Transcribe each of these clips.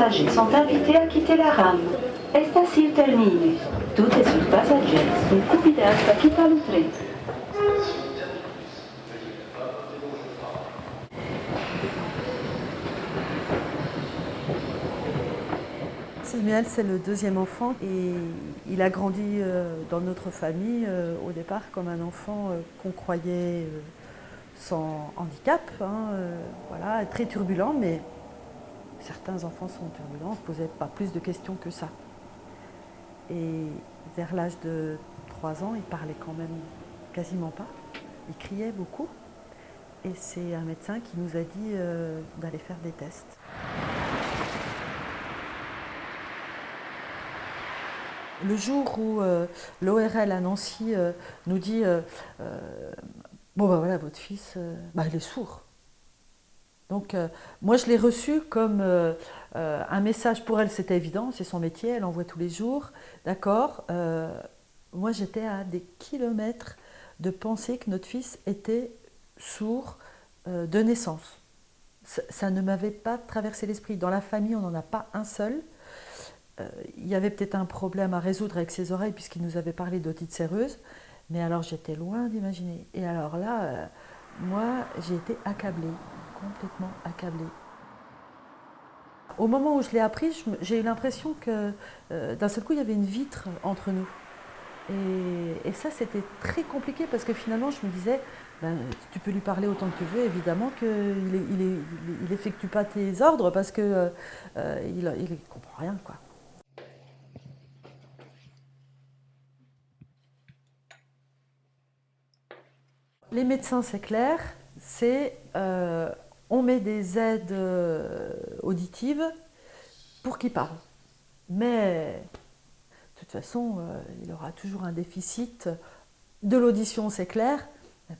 passagers sont invités à quitter la rame. Estación terminus. Toutes sus passagers sont convidados a quitar le train. Samuel, c'est le deuxième enfant et il a grandi euh, dans notre famille euh, au départ comme un enfant euh, qu'on croyait sans handicap, hein, voilà, très turbulent, mais certains enfants sont turbulents, on ne se posait pas plus de questions que ça. Et vers l'âge de 3 ans, il parlait quand même quasiment pas, il criait beaucoup. Et c'est un médecin qui nous a dit d'aller faire des tests. Le jour où euh, l'ORL à Nancy euh, nous dit euh, Bon ben voilà, votre fils, bah, il est sourd ». Donc moi je l'ai reçu comme un message pour elle, c'était évident, c'est son métier, elle envoie tous les jours, d'accord Moi j'étais à des kilomètres de penser que notre fils était sourd de naissance. ça ne m'avait pas traversé l'esprit. Dans la famille, on n'en a pas un seul il y avait peut-être un problème à résoudre avec ses oreilles puisqu'il nous avait parlé d'otite séreuse, mais alors j'étais loin d'imaginer. Et alors là, euh, moi, j'ai été accablée, complètement accablée. Au moment où je l'ai appris, j'ai eu l'impression que euh, d'un seul coup, il y avait une vitre entre nous. Et, ça, c'était très compliqué parce que finalement, je me disais, ben, tu peux lui parler autant que tu veux, évidemment qu'il n'effectue pas tes ordres parce qu'il euh, ne comprend rien. Les médecins, c'est clair, c'est euh, on met des aides euh, auditives pour qu'ils parlent. Mais de toute façon, euh, il aura toujours un déficit de l'audition, c'est clair,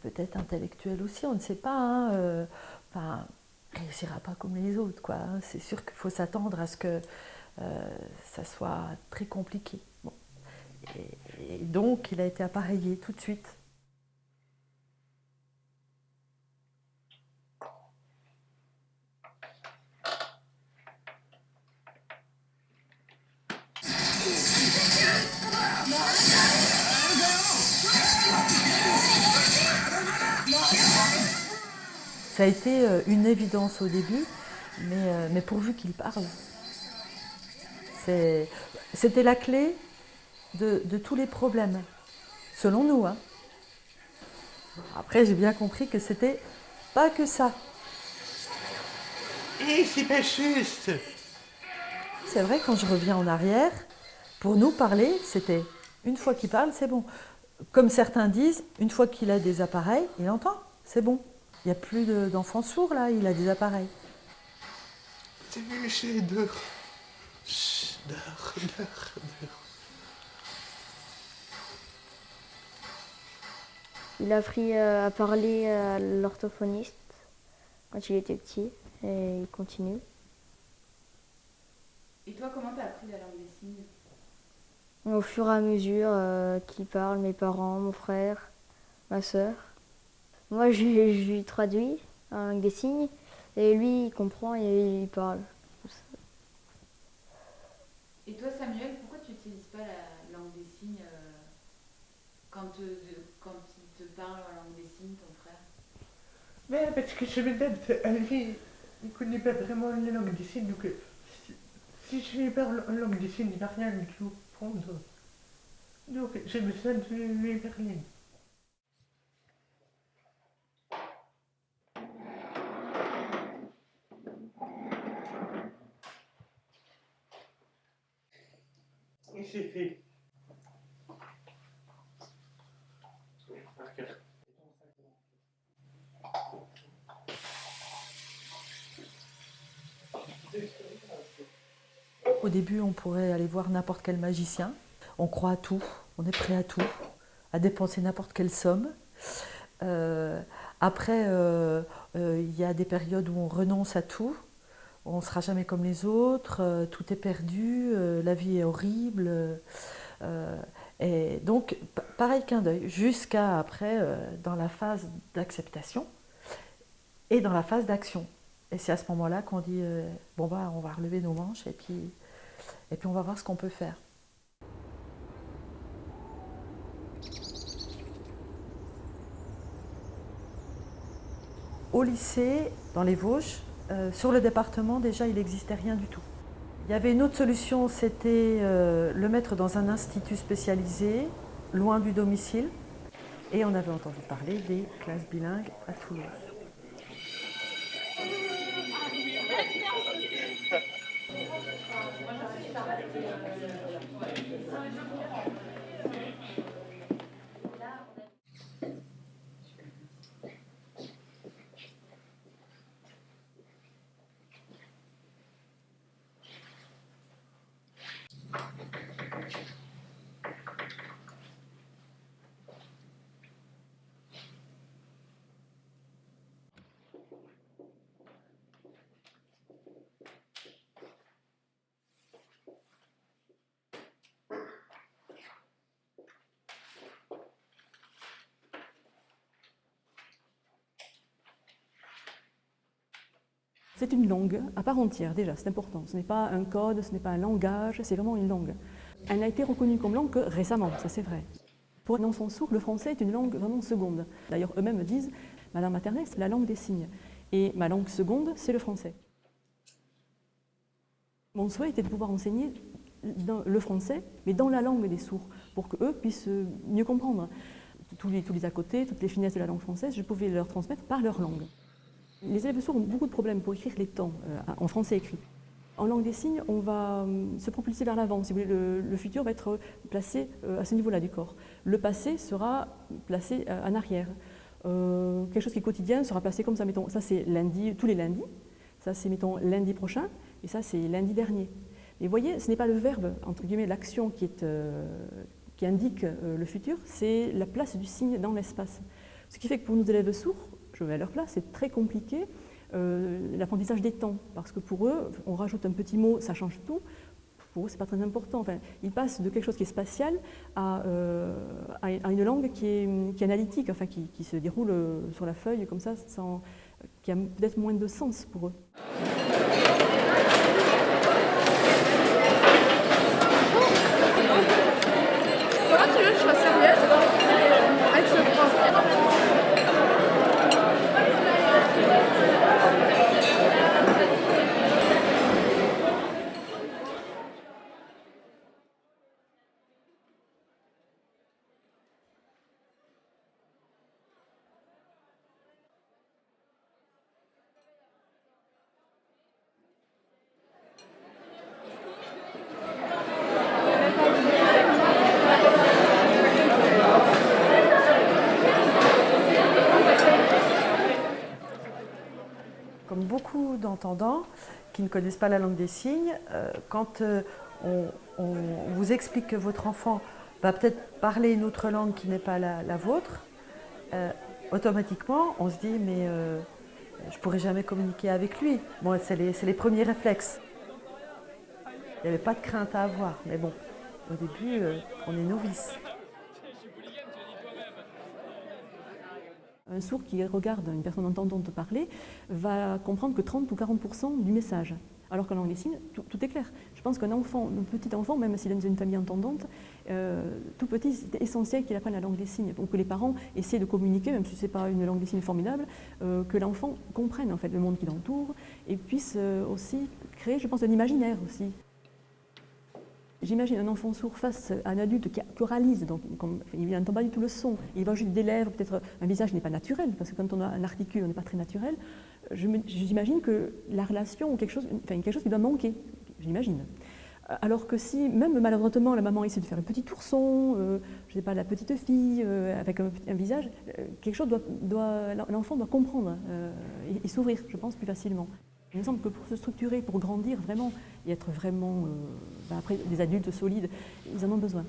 peut-être intellectuel aussi, on ne sait pas. Hein, enfin, il ne réussira pas comme les autres. Hein. C'est sûr qu'il faut s'attendre à ce que ça soit très compliqué. et donc, il a été appareillé tout de suite. Été euh, une évidence au début, mais, euh, pourvu qu'il parle. C'était la clé de, tous les problèmes, selon nous. Hein. Après, j'ai bien compris que c'était pas que ça. Et c'est pas juste C'est vrai, quand je reviens en arrière, pour nous parler, c'était une fois qu'il parle, c'est bon. Comme certains disent, une fois qu'il a des appareils, il entend, c'est bon. Il n'y a plus d'enfants sourds là, il a des appareils. Il a appris euh, à parler à l'orthophoniste quand il était petit et il continue. Et toi, comment t'as appris la langue des signes? Au fur et à mesure euh, qu'il parle, mes parents, mon frère, ma soeur. Moi, je, lui traduis avec des signes, et lui, il comprend et il parle. Et toi, Samuel, pourquoi tu n'utilises pas la langue des signes euh, quand, quand il te parle en langue des signes, ton frère? Mais parce que je me donne à lui, il ne connaît pas vraiment la langue des signes, donc si, je lui parle en langue des signes, il ne va rien du tout prendre. Donc j'ai besoin de lui parler. Au début, on pourrait aller voir n'importe quel magicien. On croit à tout, on est prêt à tout, à dépenser n'importe quelle somme. Euh, après, euh, euh, il y a des périodes où on renonce à tout, on ne sera jamais comme les autres, tout est perdu, la vie est horrible. et donc, pareil qu'un deuil, jusqu'à après, dans la phase d'acceptation et dans la phase d'action. Et c'est à ce moment-là qu'on dit euh, bon bah on va relever nos manches et puis, et puis on va voir ce qu'on peut faire. Au lycée, dans les Vosges, euh, sur le département déjà il n'existait rien du tout. Il y avait une autre solution, c'était euh, le mettre dans un institut spécialisé, loin du domicile. Et on avait entendu parler des classes bilingues à Toulouse. C'est une langue à part entière déjà, c'est important. Ce n'est pas un code, ce n'est pas un langage, c'est vraiment une langue. Elle n'a été reconnue comme langue que récemment, ça c'est vrai. Pour un enfant sourd, le français est une langue vraiment seconde. D'ailleurs, eux-mêmes disent, ma langue maternelle, c'est la langue des signes. Et ma langue seconde, c'est le français. Mon souhait était de pouvoir enseigner le français, mais dans la langue des sourds, pour qu'eux puissent mieux comprendre. Tous les, tous les à côté, toutes les finesses de la langue française, je pouvais leur transmettre par leur langue. Les élèves sourds ont beaucoup de problèmes pour écrire les temps euh, en français écrit. En langue des signes, on va euh, se propulser vers l'avant. Si le, futur va être placé euh, à ce niveau-là du corps. Le passé sera placé en arrière. quelque chose qui est quotidien sera placé comme ça. Mettons, ça c'est lundi, tous les lundis. Ça c'est mettons lundi prochain. Et ça c'est lundi dernier. Mais vous voyez, ce n'est pas le verbe, entre guillemets, l'action qui, qui indique le futur, c'est la place du signe dans l'espace. Ce qui fait que pour nos élèves sourds, je vais à leur place, c'est très compliqué euh, l'apprentissage des temps, parce que pour eux, on rajoute un petit mot, ça change tout, pour eux, ce n'est pas très important. Enfin, ils passent de quelque chose qui est spatial à, euh, une langue qui est, analytique, enfin, qui, qui, se déroule euh, sur la feuille comme ça, sans, qui a peut-être moins de sens pour eux. Qui ne connaissent pas la langue des signes, euh, quand euh, on, vous explique que votre enfant va peut-être parler une autre langue qui n'est pas la, vôtre, euh, automatiquement on se dit mais je ne pourrai jamais communiquer avec lui. Bon, c'est les, les, premiers réflexes. Il n'y avait pas de crainte à avoir, mais bon, au début, on est novice. Un sourd qui regarde une personne entendante parler va comprendre que 30 ou 40% du message. Alors qu'en langue des signes, tout, est clair. Je pense qu'un enfant, un petit enfant, même s'il est dans une famille entendante, euh, tout petit, c'est essentiel qu'il apprenne la langue des signes. Donc que les parents essaient de communiquer, même si ce n'est pas une langue des signes formidable, euh, que l'enfant comprenne en fait le monde qui l'entoure et puisse euh, aussi créer, je pense, un imaginaire aussi. J'imagine un enfant sourd face à un adulte qui oralise, donc il n'entend pas du tout le son, il va juste des lèvres, peut-être un visage n'est pas naturel, parce que quand on a un articule, on n'est pas très naturel. J'imagine que la relation, quelque chose, enfin, quelque chose qui doit manquer, j'imagine. Alors que si, même maladroitement, la maman essaie de faire un petit ourson, euh, je ne sais pas, la petite fille euh, avec un, visage, euh, quelque chose doit, l'enfant doit comprendre et s'ouvrir, je pense, plus facilement. Il me semble que pour se structurer, pour grandir vraiment et être vraiment, euh, ben des adultes solides, ils en ont besoin.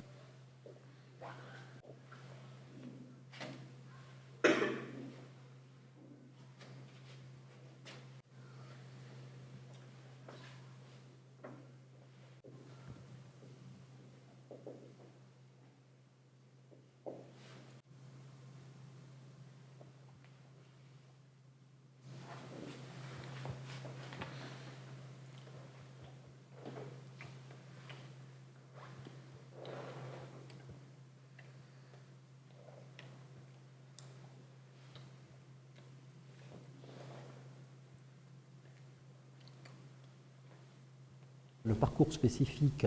Le parcours spécifique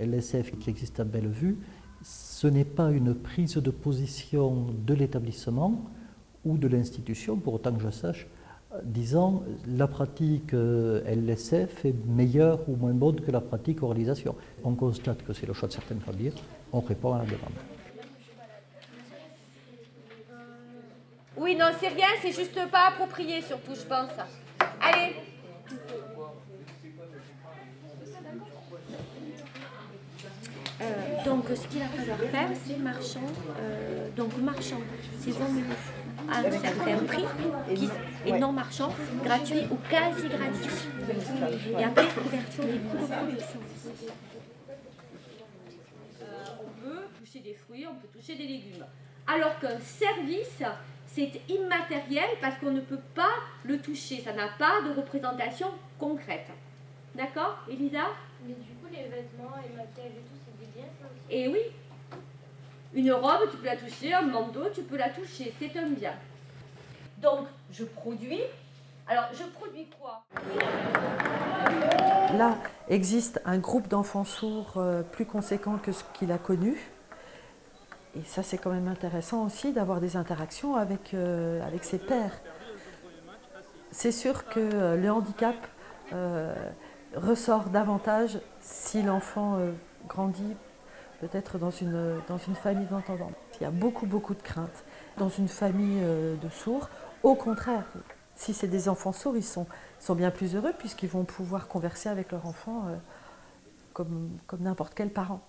LSF qui existe à Bellevue, ce n'est pas une prise de position de l'établissement ou de l'institution, pour autant que je sache, disant la pratique euh, LSF est meilleure ou moins bonne que la pratique oralisation. On constate que c'est le choix de certaines familles, on répond à la demande. Oui, non, c'est rien, c'est juste pas approprié surtout, je pense. Allez Euh, donc, ce qu'il a falloir faire, c'est marchand. euh, donc, marchand, c'est vendu à un certain prix qui- et non marchand, gratuit ou quasi gratuit. Et après, couverture des coûts de production. on peut toucher des fruits, on peut toucher des légumes. Alors qu'un service, c'est immatériel parce qu'on ne peut pas le toucher. Ça n'a pas de représentation concrète. D'accord, Elisa? Mais du coup, les vêtements et maquillage et tout, Et oui. Une robe, tu peux la toucher, un manteau, tu peux la toucher, c'est un bien. Donc, je produis. Alors, je produis quoi? Là existe un groupe d'enfants sourds euh, plus conséquent que ce qu'il a connu. Et ça, c'est quand même intéressant aussi d'avoir des interactions avec, euh, ses pairs. C'est sûr que euh, le handicap ressort davantage si l'enfant grandit peut-être dans une, dans une famille d'entendants. Il y a beaucoup, beaucoup de craintes. Dans une famille euh, de sourds, au contraire, si c'est des enfants sourds, ils sont, bien plus heureux puisqu'ils vont pouvoir converser avec leur enfant euh, comme, comme n'importe quel parent.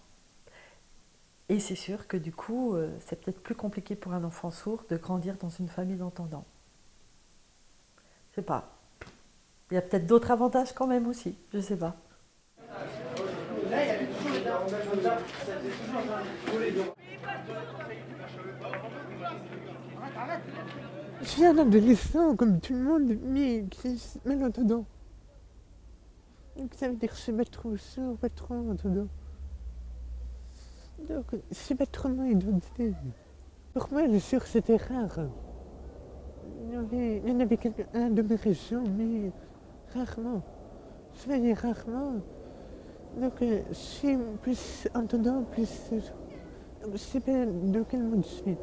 Et c'est sûr que du coup, euh, c'est peut-être plus compliqué pour un enfant sourd de grandir dans une famille d'entendants. Je sais pas. Il y a peut-être d'autres avantages quand même aussi, je sais pas. Je suis un adolescent comme tout le monde, mais qui est malentendant. Donc ça veut dire que je sais pas trop sourd, pas trop. Donc je sais pas trop mon identité. Pour moi, le sourd c'était rare. Il y, avait, en avait quelqu'un de mes régions, mais rarement. Je voyais rarement. Donc euh, suis plus entendant, plus. euh, Je sais pas de quel monde je suis.